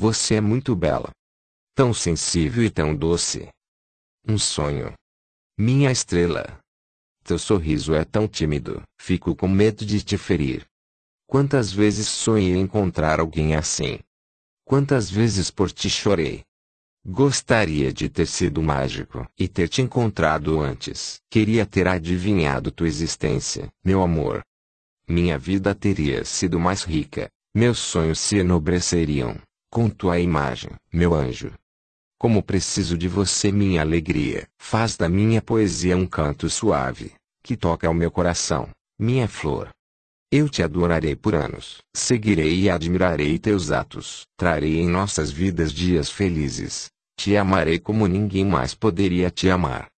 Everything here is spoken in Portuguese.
Você é muito bela. Tão sensível e tão doce. Um sonho. Minha estrela. Teu sorriso é tão tímido, fico com medo de te ferir. Quantas vezes sonhei encontrar alguém assim? Quantas vezes por ti chorei? Gostaria de ter sido mágico e ter te encontrado antes. Queria ter adivinhado tua existência, meu amor. Minha vida teria sido mais rica, meus sonhos se enobreceriam, com tua imagem, meu anjo. Como preciso de você, minha alegria. Faz da minha poesia um canto suave, que toca ao meu coração, minha flor. Eu te adorarei por anos. Seguirei e admirarei teus atos. Trarei em nossas vidas dias felizes. Te amarei como ninguém mais poderia te amar.